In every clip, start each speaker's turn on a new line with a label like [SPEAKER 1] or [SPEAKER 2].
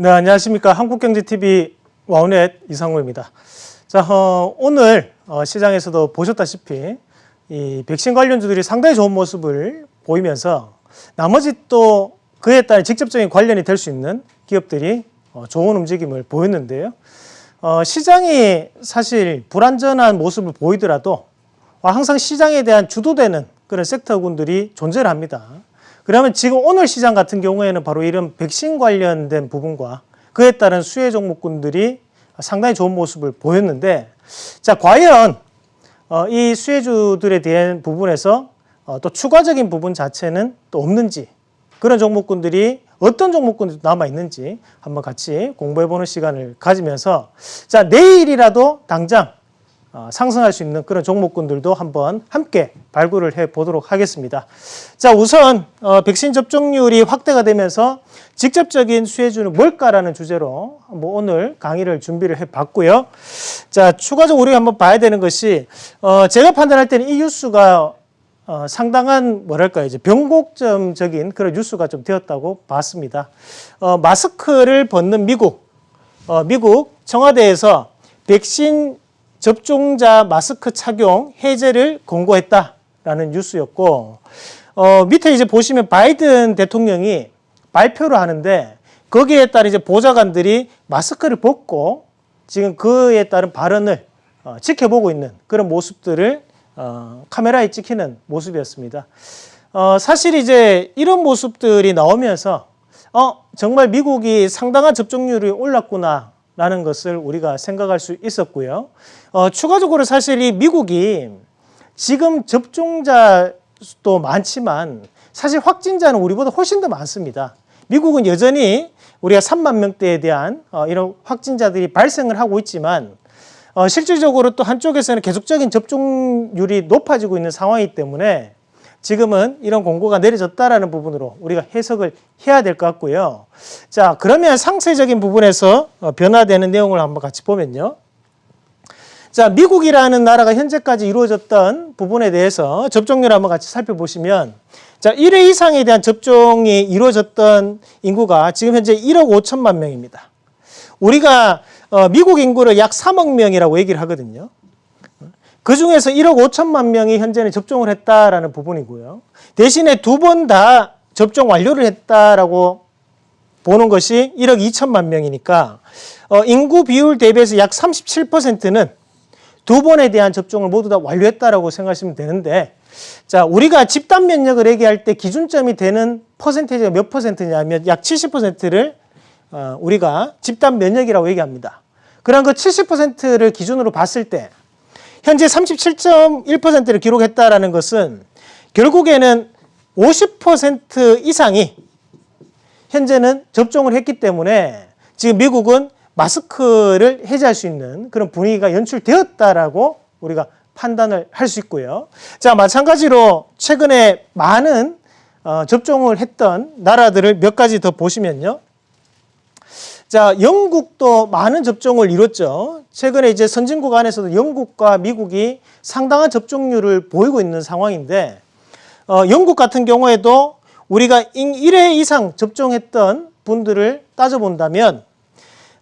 [SPEAKER 1] 네, 안녕하십니까. 한국경제TV 와우넷 이상우입니다. 자, 어, 오늘 어, 시장에서도 보셨다시피 이 백신 관련주들이 상당히 좋은 모습을 보이면서 나머지 또 그에 따른 직접적인 관련이 될 수 있는 기업들이 어, 좋은 움직임을 보였는데요. 어, 시장이 사실 불안전한 모습을 보이더라도 항상 시장에 대한 주도되는 그런 섹터군들이 존재를 합니다. 그러면 지금 오늘 시장 같은 경우에는 바로 이런 백신 관련된 부분과 그에 따른 수혜 종목군들이 상당히 좋은 모습을 보였는데 자 과연 어, 이 수혜주들에 대한 부분에서 어, 또 추가적인 부분 자체는 또 없는지 그런 종목군들이 어떤 종목군들이 남아 있는지 한번 같이 공부해보는 시간을 가지면서 자 내일이라도 당장 어, 상승할 수 있는 그런 종목군들도 한번 함께 발굴을 해 보도록 하겠습니다. 자 우선 어, 백신 접종률이 확대가 되면서 직접적인 수혜주는 뭘까라는 주제로 뭐 오늘 강의를 준비를 해 봤고요. 자 추가적으로 우리가 한번 봐야 되는 것이 어, 제가 판단할 때는 이 뉴스가 어, 상당한 뭐랄까 이제 변곡점적인 그런 뉴스가 좀 되었다고 봤습니다. 어, 마스크를 벗는 미국, 어, 미국 청와대에서 백신 접종자 마스크 착용 해제를 권고했다라는 뉴스였고 어, 밑에 이제 보시면 바이든 대통령이 발표를 하는데 거기에 따른 이제 보좌관들이 마스크를 벗고 지금 그에 따른 발언을 어, 지켜보고 있는 그런 모습들을 어, 카메라에 찍히는 모습이었습니다. 어, 사실 이제 이런 모습들이 나오면서 어, 정말 미국이 상당한 접종률이 올랐구나 라는 것을 우리가 생각할 수 있었고요. 어, 추가적으로 사실 이 미국이 지금 접종자도 많지만 사실 확진자는 우리보다 훨씬 더 많습니다. 미국은 여전히 우리가 3만 명대에 대한 어, 이런 확진자들이 발생을 하고 있지만 어, 실질적으로 또 한쪽에서는 계속적인 접종률이 높아지고 있는 상황이기 때문에 지금은 이런 공고가 내려졌다라는 부분으로 우리가 해석을 해야 될 것 같고요. 자, 그러면 상세적인 부분에서 어, 변화되는 내용을 한번 같이 보면요. 자, 미국이라는 나라가 현재까지 이루어졌던 부분에 대해서 접종률 한번 같이 살펴보시면 자, 1회 이상에 대한 접종이 이루어졌던 인구가 지금 현재 1억 5천만 명입니다. 우리가 어, 미국 인구를 약 3억 명이라고 얘기를 하거든요. 그 중에서 1억 5천만 명이 현재는 접종을 했다라는 부분이고요. 대신에 두 번 다 접종 완료를 했다라고 보는 것이 1억 2천만 명이니까 어, 인구 비율 대비해서 약 37%는 두 번에 대한 접종을 모두 다 완료했다라고 생각하시면 되는데 자 우리가 집단 면역을 얘기할 때 기준점이 되는 퍼센테이지가 몇 퍼센트냐면 약 70%를 어, 우리가 집단 면역이라고 얘기합니다. 그런 그 70%를 기준으로 봤을 때 현재 37.1%를 기록했다라는 것은 결국에는 50% 이상이 현재는 접종을 했기 때문에 지금 미국은 마스크를 해제할 수 있는 그런 분위기가 연출되었다라고 우리가 판단을 할 수 있고요. 자, 마찬가지로 최근에 많은 어, 접종을 했던 나라들을 몇 가지 더 보시면요. 자, 영국도 많은 접종을 이뤘죠. 최근에 이제 선진국 안에서도 영국과 미국이 상당한 접종률을 보이고 있는 상황인데, 어, 영국 같은 경우에도 우리가 1회 이상 접종했던 분들을 따져본다면,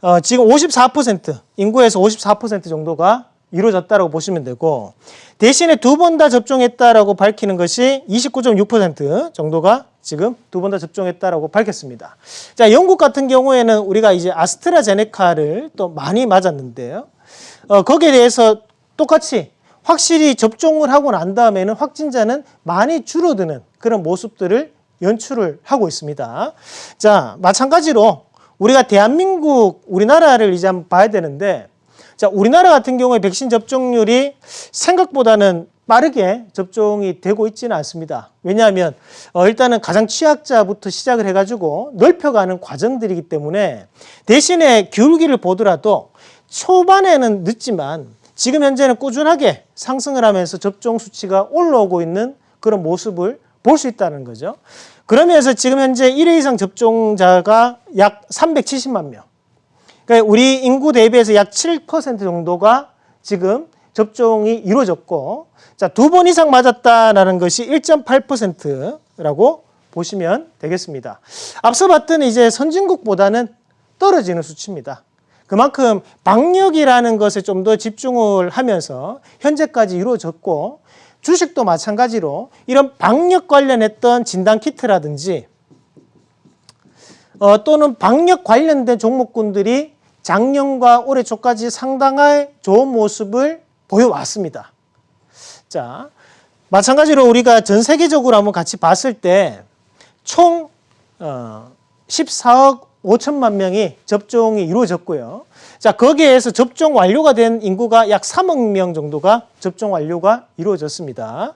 [SPEAKER 1] 어, 지금 54%, 인구에서 54% 정도가 이루어졌다고 보시면 되고, 대신에 두 번 다 접종했다라고 밝히는 것이 29.6% 정도가 지금 두 번 다 접종했다라고 밝혔습니다. 자, 영국 같은 경우에는 우리가 이제 아스트라제네카를 또 많이 맞았는데요. 어, 거기에 대해서 똑같이 확실히 접종을 하고 난 다음에는 확진자는 많이 줄어드는 그런 모습들을 연출을 하고 있습니다. 자, 마찬가지로 우리가 대한민국, 우리나라를 이제 한번 봐야 되는데 자, 우리나라 같은 경우에 백신 접종률이 생각보다는 빠르게 접종이 되고 있지는 않습니다. 왜냐하면 어, 일단은 가장 취약자부터 시작을 해가지고 넓혀가는 과정들이기 때문에 대신에 기울기를 보더라도 초반에는 늦지만 지금 현재는 꾸준하게 상승을 하면서 접종 수치가 올라오고 있는 그런 모습을 볼 수 있다는 거죠. 그러면서 지금 현재 1회 이상 접종자가 약 370만 명. 그러니까 우리 인구 대비해서 약 7% 정도가 지금 접종이 이루어졌고 자, 두 번 이상 맞았다라는 것이 1.8%라고 보시면 되겠습니다. 앞서 봤던 이제 선진국보다는 떨어지는 수치입니다. 그만큼 방역이라는 것에 좀 더 집중을 하면서 현재까지 이루어졌고 주식도 마찬가지로 이런 방역 관련했던 진단 키트라든지 어, 또는 방역 관련된 종목군들이 작년과 올해 초까지 상당한 좋은 모습을 보여왔습니다. 자, 마찬가지로 우리가 전 세계적으로 한번 같이 봤을 때총 어, 14억 5천만 명이 접종이 이루어졌고요. 자, 거기에서 접종 완료가 된 인구가 약 3억 명 정도가 접종 완료가 이루어졌습니다.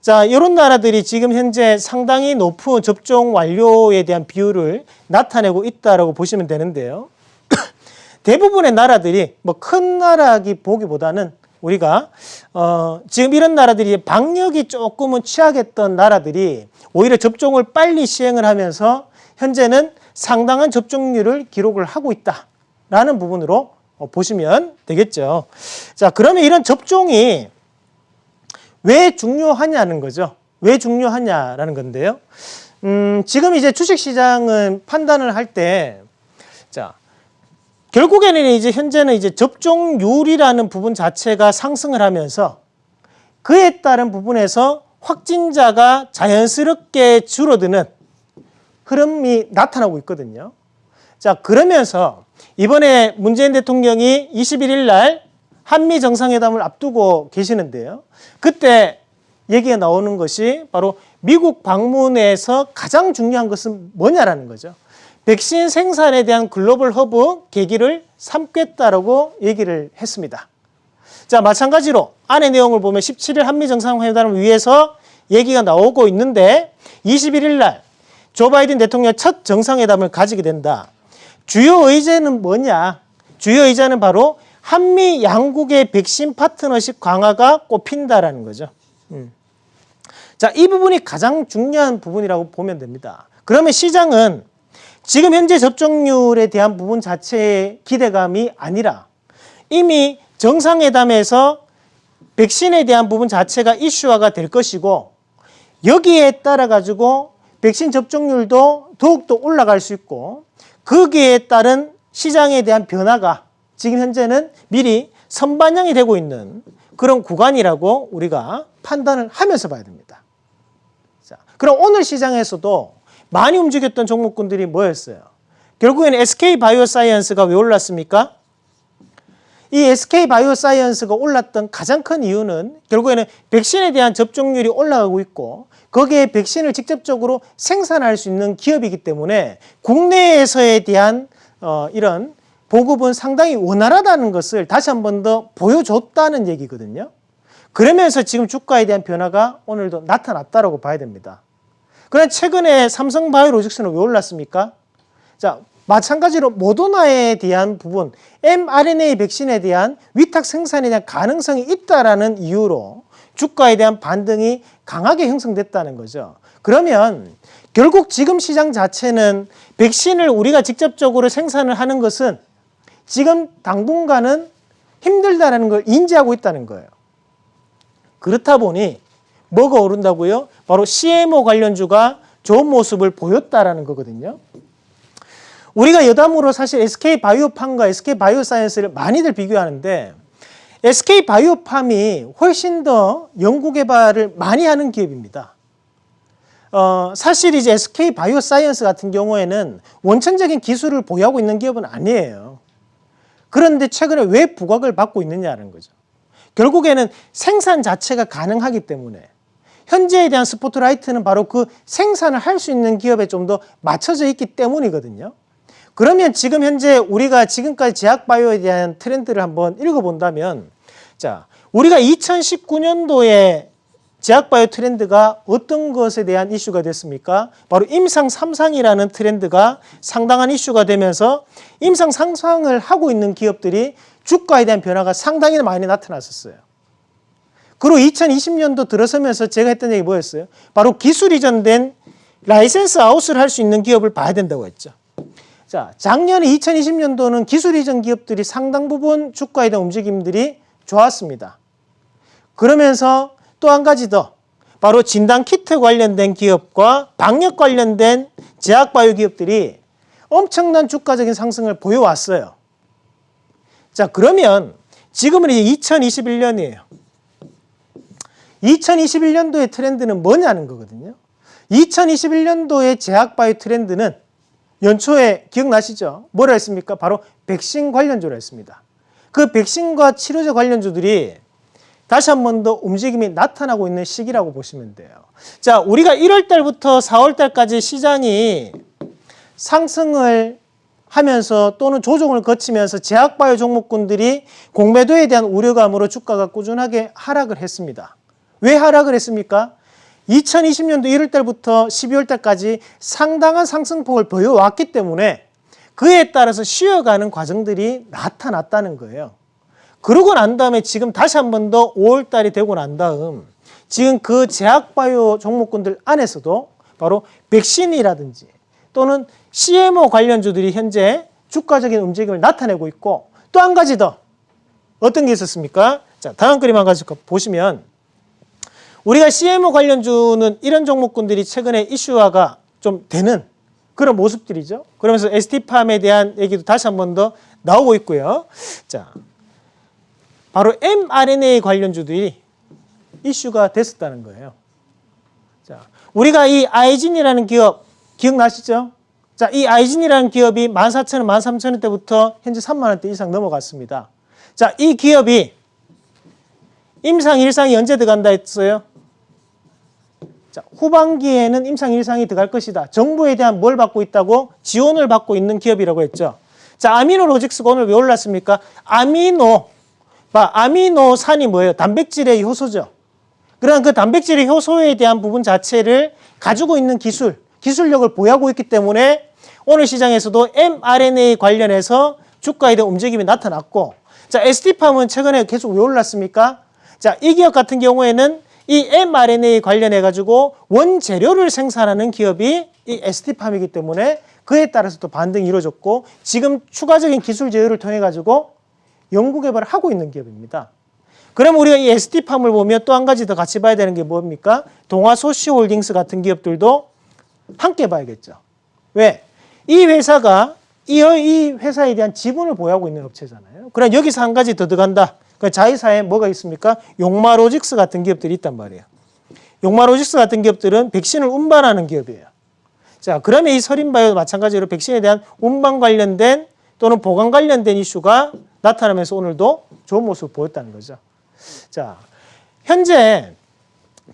[SPEAKER 1] 자, 이런 나라들이 지금 현재 상당히 높은 접종 완료에 대한 비율을 나타내고 있다라고 보시면 되는데요. 대부분의 나라들이 뭐 큰 나라기 보기보다는 우리가 어 지금 이런 나라들이 방역이 조금은 취약했던 나라들이 오히려 접종을 빨리 시행을 하면서 현재는 상당한 접종률을 기록을 하고 있다라는 부분으로 어, 보시면 되겠죠. 자, 그러면 이런 접종이 왜 중요하냐는 거죠. 왜 중요하냐라는 건데요. 음, 지금 이제 주식시장은 판단을 할 때, 자, 결국에는 이제 현재는 이제 접종률이라는 부분 자체가 상승을 하면서 그에 따른 부분에서 확진자가 자연스럽게 줄어드는 흐름이 나타나고 있거든요. 자, 그러면서 이번에 문재인 대통령이 21일 날 한미 정상회담을 앞두고 계시는데요. 그때 얘기가 나오는 것이 바로 미국 방문에서 가장 중요한 것은 뭐냐라는 거죠. 백신 생산에 대한 글로벌 허브 계기를 삼겠다라고 얘기를 했습니다. 자, 마찬가지로 안의 내용을 보면 17일 한미 정상회담을 위해서 얘기가 나오고 있는데 21일 날 조 바이든 대통령 첫 정상회담을 가지게 된다. 주요 의제는 뭐냐? 주요 의제는 바로 한미 양국의 백신 파트너십 강화가 꼽힌다라는 거죠. 음. 자, 이 부분이 가장 중요한 부분이라고 보면 됩니다. 그러면 시장은 지금 현재 접종률에 대한 부분 자체의 기대감이 아니라 이미 정상회담에서 백신에 대한 부분 자체가 이슈화가 될 것이고 여기에 따라 가지고 백신 접종률도 더욱더 올라갈 수 있고 거기에 따른 시장에 대한 변화가 지금 현재는 미리 선반영이 되고 있는 그런 구간이라고 우리가 판단을 하면서 봐야 됩니다. 자, 그럼 오늘 시장에서도 많이 움직였던 종목군들이 뭐였어요? 결국에는 SK 바이오사이언스가 왜 올랐습니까? 이 SK 바이오사이언스가 올랐던 가장 큰 이유는 결국에는 백신에 대한 접종률이 올라가고 있고 거기에 백신을 직접적으로 생산할 수 있는 기업이기 때문에 국내에서에 대한 어, 이런 보급은 상당히 원활하다는 것을 다시 한 번 더 보여줬다는 얘기거든요. 그러면서 지금 주가에 대한 변화가 오늘도 나타났다고 봐야 됩니다. 그런데 최근에 삼성바이오로직스는 왜 올랐습니까? 자, 마찬가지로 모더나에 대한 부분, mRNA 백신에 대한 위탁 생산에 대한 가능성이 있다라는 이유로 주가에 대한 반등이 강하게 형성됐다는 거죠. 그러면 결국 지금 시장 자체는 백신을 우리가 직접적으로 생산을 하는 것은 지금 당분간은 힘들다는 걸 인지하고 있다는 거예요. 그렇다 보니 뭐가 오른다고요? 바로 CMO 관련주가 좋은 모습을 보였다라는 거거든요. 우리가 여담으로 사실 SK 바이오팜과 SK 바이오사이언스를 많이들 비교하는데 SK 바이오팜이 훨씬 더 연구 개발을 많이 하는 기업입니다. 어, 사실 이제 SK 바이오사이언스 같은 경우에는 원천적인 기술을 보유하고 있는 기업은 아니에요. 그런데 최근에 왜 부각을 받고 있느냐는 거죠. 결국에는 생산 자체가 가능하기 때문에 현재에 대한 스포트라이트는 바로 그 생산을 할 수 있는 기업에 좀 더 맞춰져 있기 때문이거든요. 그러면 지금 현재 우리가 지금까지 제약바이오에 대한 트렌드를 한번 읽어본다면 자 우리가 2019년도에 제약바이오 트렌드가 어떤 것에 대한 이슈가 됐습니까? 바로 임상 삼상이라는 트렌드가 상당한 이슈가 되면서 임상 삼상을 하고 있는 기업들이 주가에 대한 변화가 상당히 많이 나타났었어요. 그리고 2020년도 들어서면서 제가 했던 얘기 뭐였어요? 바로 기술 이전된 license out을 할 수 있는 기업을 봐야 된다고 했죠. 자, 작년에 2020년도는 기술 이전 기업들이 상당 부분 주가에 대한 움직임들이 좋았습니다. 그러면서 또 한 가지 더 바로 진단 키트 관련된 기업과 방역 관련된 제약 바이오 기업들이 엄청난 주가적인 상승을 보여왔어요. 자, 그러면 지금은 이제 2021년이에요. 2021년도의 트렌드는 뭐냐는 거거든요. 2021년도의 제약바이오 트렌드는 연초에 기억나시죠? 뭐라 했습니까? 바로 백신 관련주로 했습니다. 그 백신과 치료제 관련주들이 다시 한 번 더 움직임이 나타나고 있는 시기라고 보시면 돼요. 자, 우리가 1월 달부터 4월 달까지 시장이 상승을 하면서 또는 조정을 거치면서 제약바이오 종목군들이 공매도에 대한 우려감으로 주가가 꾸준하게 하락을 했습니다. 왜 하락을 했습니까? 2020년도 1월 달부터 12월 달까지 상당한 상승폭을 보여왔기 때문에 그에 따라서 쉬어가는 과정들이 나타났다는 거예요. 그러고 난 다음에 지금 다시 한 번 더 5월 달이 되고 난 다음 지금 그 제약바이오 종목군들 안에서도 바로 백신이라든지 또는 CMO 관련주들이 현재 주가적인 움직임을 나타내고 있고 또 한 가지 더 어떤 게 있었습니까? 자, 다음 그림 한 가지 보시면 우리가 CMO 관련주는 이런 종목군들이 최근에 이슈화가 좀 되는 그런 모습들이죠. 그러면서 ST팜에 대한 얘기도 다시 한 번 더 나오고 있고요. 자, 바로 mRNA 관련주들이 이슈가 됐었다는 거예요. 자, 우리가 이 아이진이라는 기업 기억나시죠? 자, 이 아이진이라는 기업이 14,000원, 13,000원대부터 현재 3만 원대 이상 넘어갔습니다. 자, 이 기업이 임상 일상이 언제 들어간다 했어요? 자, 후반기에는 임상 일상이 들어갈 것이다. 정부에 대한 뭘 받고 있다고? 지원을 받고 있는 기업이라고 했죠. 자, 아미노로직스가 오늘 왜 올랐습니까? 아미노, 봐, 아미노산이 뭐예요? 단백질의 효소죠. 그러나 그 단백질의 효소에 대한 부분 자체를 가지고 있는 기술, 기술력을 보유하고 있기 때문에 오늘 시장에서도 mRNA 관련해서 주가에 대한 움직임이 나타났고 자, ST팜은 최근에 계속 왜 올랐습니까? 자, 이 기업 같은 경우에는 이 mRNA 관련해 가지고 원재료를 생산하는 기업이 이 ST팜이기 때문에 그에 따라서 또 반등이 이루어졌고 지금 추가적인 기술 제휴를 통해 가지고 연구 개발을 하고 있는 기업입니다. 그럼 우리가 이 ST팜을 보면 또 한 가지 더 같이 봐야 되는 게 뭡니까? 동아소시홀딩스 같은 기업들도 함께 봐야겠죠. 왜? 이 회사가 이, 이 회사에 대한 지분을 보유하고 있는 업체잖아요. 그럼 여기서 한 가지 더 들어간다. 그 자회사에 뭐가 있습니까? 용마로직스 같은 기업들이 있단 말이에요. 용마로직스 같은 기업들은 백신을 운반하는 기업이에요. 자, 그러면 이 서린바이오 마찬가지로 백신에 대한 운반 관련된 또는 보관 관련된 이슈가 나타나면서 오늘도 좋은 모습을 보였다는 거죠. 자, 현재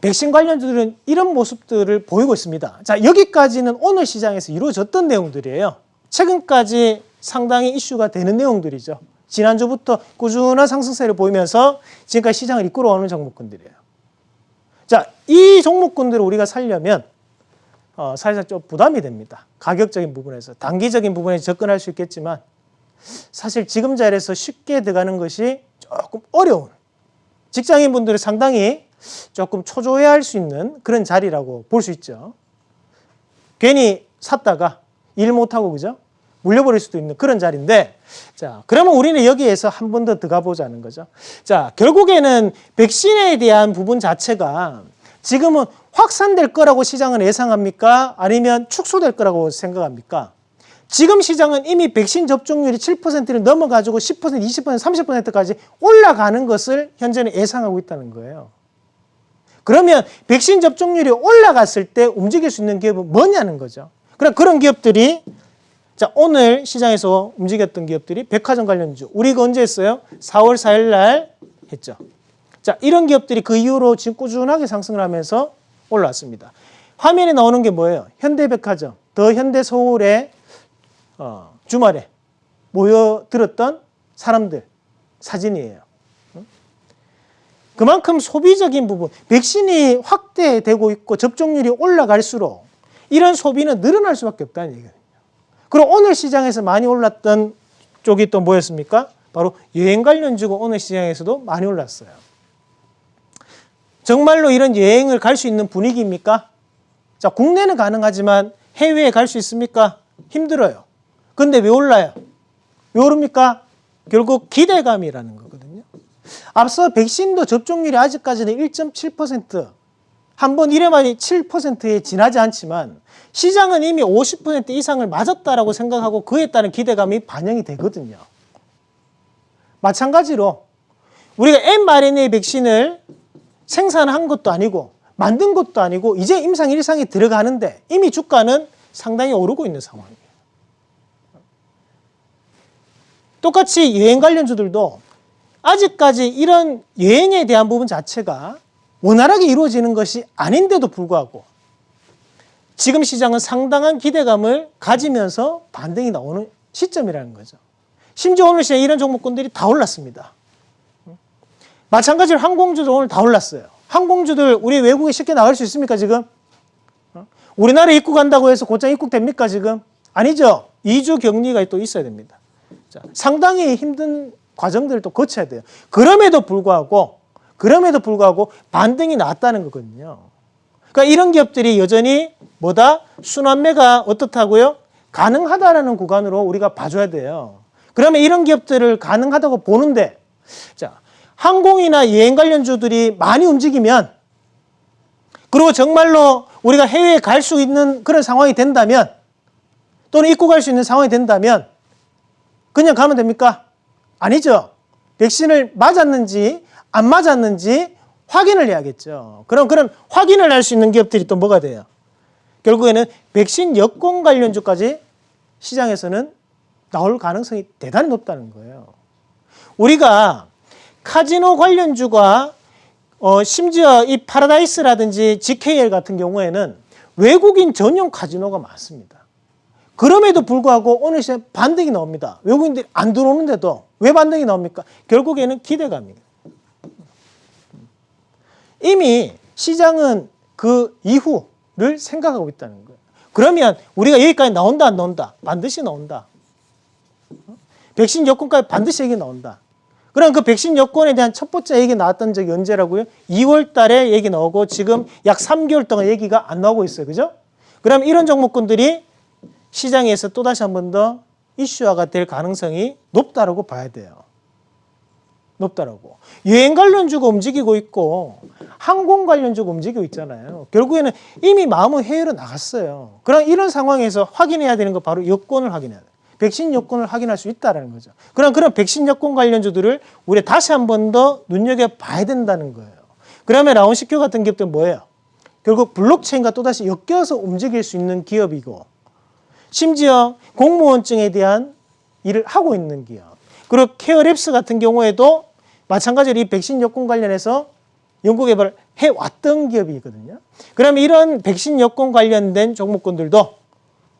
[SPEAKER 1] 백신 관련주들은 이런 모습들을 보이고 있습니다. 자, 여기까지는 오늘 시장에서 이루어졌던 내용들이에요. 최근까지 상당히 이슈가 되는 내용들이죠. 지난주부터 꾸준한 상승세를 보이면서 지금까지 시장을 이끌어오는 종목군들이에요. 자, 이 종목군들을 우리가 살려면 어, 사실상 좀 부담이 됩니다. 가격적인 부분에서 단기적인 부분에 접근할 수 있겠지만 사실 지금 자리에서 쉽게 들어가는 것이 조금 어려운 직장인분들이 상당히 조금 초조해할 수 있는 그런 자리라고 볼 수 있죠. 괜히 샀다가 일 못하고 그죠? 물려버릴 수도 있는 그런 자리인데 자 그러면 우리는 여기에서 한 번 더 들어가 보자는 거죠. 자 결국에는 백신에 대한 부분 자체가 지금은 확산될 거라고 시장은 예상합니까? 아니면 축소될 거라고 생각합니까? 지금 시장은 이미 백신 접종률이 7%를 넘어가지고 10%, 20%, 30%까지 올라가는 것을 현재는 예상하고 있다는 거예요. 그러면 백신 접종률이 올라갔을 때 움직일 수 있는 기업은 뭐냐는 거죠. 그럼 그런 기업들이 자 오늘 시장에서 움직였던 기업들이 백화점 관련주 우리 가 언제 했어요? 4월 4일 날 했죠. 자 이런 기업들이 그 이후로 지금 꾸준하게 상승을 하면서 올라왔습니다. 화면에 나오는 게 뭐예요? 현대백화점, 더 현대서울의 어, 주말에 모여들었던 사람들 사진이에요. 그만큼 소비적인 부분, 백신이 확대되고 있고 접종률이 올라갈수록 이런 소비는 늘어날 수밖에 없다는 얘기거든요. 그리고 오늘 시장에서 많이 올랐던 쪽이 또 뭐였습니까? 바로 여행 관련주고 오늘 시장에서도 많이 올랐어요. 정말로 이런 여행을 갈 수 있는 분위기입니까? 자, 국내는 가능하지만 해외에 갈 수 있습니까? 힘들어요. 근데 왜 올라요? 왜 오릅니까? 결국 기대감이라는 거거든요. 앞서 백신도 접종률이 아직까지는 1.7% 한 번 이래만이 7%에 지나지 않지만 시장은 이미 50% 이상을 맞았다라고 생각하고 그에 따른 기대감이 반영이 되거든요. 마찬가지로 우리가 mRNA 백신을 생산한 것도 아니고 만든 것도 아니고 이제 임상 일상이 들어가는데 이미 주가는 상당히 오르고 있는 상황이에요. 똑같이 여행 관련주들도 아직까지 이런 여행에 대한 부분 자체가 원활하게 이루어지는 것이 아닌데도 불구하고 지금 시장은 상당한 기대감을 가지면서 반등이 나오는 시점이라는 거죠. 심지어 오늘 시장 이런 종목군들이 다 올랐습니다. 마찬가지로 항공주도 오늘 다 올랐어요. 항공주들 우리 외국에 쉽게 나갈 수 있습니까 지금? 어? 우리나라 입국한다고 해서 곧장 입국됩니까 지금? 아니죠. 2주 격리가 또 있어야 됩니다. 자, 상당히 힘든 과정들을 또 거쳐야 돼요. 그럼에도 불구하고 그럼에도 불구하고 반등이 나왔다는 거거든요. 그러니까 이런 기업들이 여전히 뭐다? 순환매가 어떻다고요? 가능하다라는 구간으로 우리가 봐줘야 돼요. 그러면 이런 기업들을 가능하다고 보는데 자, 항공이나 여행 관련주들이 많이 움직이면 그리고 정말로 우리가 해외에 갈 수 있는 그런 상황이 된다면 또는 입국할 수 있는 상황이 된다면 그냥 가면 됩니까? 아니죠. 백신을 맞았는지 안 맞았는지 확인을 해야겠죠. 그럼 그런 확인을 할 수 있는 기업들이 또 뭐가 돼요? 결국에는 백신 여권 관련주까지 시장에서는 나올 가능성이 대단히 높다는 거예요. 우리가 카지노 관련주가 어, 심지어 이 파라다이스라든지 GKL 같은 경우에는 외국인 전용 카지노가 많습니다. 그럼에도 불구하고 오늘 시장 반등이 나옵니다. 외국인들이 안 들어오는데도 왜 반등이 나옵니까? 결국에는 기대감입니다. 이미 시장은 그 이후를 생각하고 있다는 거예요. 그러면 우리가 여기까지 나온다 안 나온다? 반드시 나온다. 백신 여권까지 반드시 얘기 나온다. 그럼 그 백신 여권에 대한 첫 번째 얘기 나왔던 적이 언제라고요? 2월 달에 얘기 나오고 지금 약 3개월 동안 얘기가 안 나오고 있어요. 그죠? 그럼 이런 종목군들이 시장에서 또다시 한 번 더 이슈화가 될 가능성이 높다라고 봐야 돼요. 높다라고. 여행 관련주가 움직이고 있고 항공 관련주가 움직이고 있잖아요. 결국에는 이미 마음은 해외로 나갔어요. 그럼 이런 상황에서 확인해야 되는 거 바로 여권을 확인해야 돼요. 백신 여권을 확인할 수 있다는 거죠. 그럼 그런 백신 여권 관련주들을 우리 다시 한 번 더 눈여겨봐야 된다는 거예요. 그러면 라온시큐 같은 기업들은 뭐예요? 결국 블록체인과 또다시 엮여서 움직일 수 있는 기업이고 심지어 공무원증에 대한 일을 하고 있는 기업. 그리고 케어랩스 같은 경우에도 마찬가지로 이 백신 여권 관련해서 연구 개발을 해왔던 기업이거든요. 그러면 이런 백신 여권 관련된 종목군들도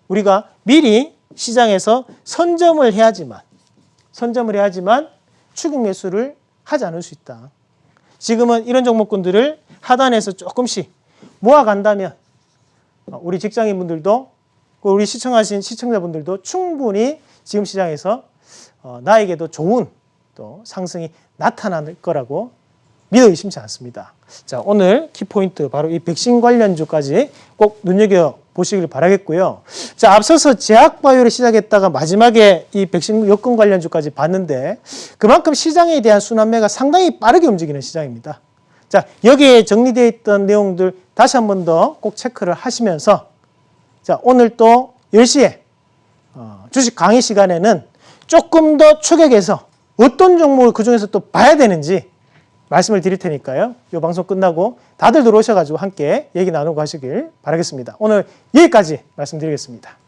[SPEAKER 1] 우리가 미리 시장에서 선점을 해야지만 선점을 해야지만 추격 매수를 하지 않을 수 있다. 지금은 이런 종목군들을 하단에서 조금씩 모아간다면 우리 직장인분들도 우리 시청하신 시청자분들도 충분히 지금 시장에서 어, 나에게도 좋은 또 상승이 나타날 거라고 믿어 의심치 않습니다. 자, 오늘 키포인트 바로 이 백신 관련주까지 꼭 눈여겨 보시길 바라겠고요. 자, 앞서서 제약바이오를 시작했다가 마지막에 이 백신 여권 관련주까지 봤는데 그만큼 시장에 대한 순환매가 상당히 빠르게 움직이는 시장입니다. 자, 여기에 정리되어 있던 내용들 다시 한 번 더 꼭 체크를 하시면서 자, 오늘 또 10시에 어, 주식 강의 시간에는 조금 더 추격해서 어떤 종목을 그중에서 또 봐야 되는지 말씀을 드릴 테니까요. 이 방송 끝나고 다들 들어오셔가지고 함께 얘기 나누고 하시길 바라겠습니다. 오늘 여기까지 말씀드리겠습니다.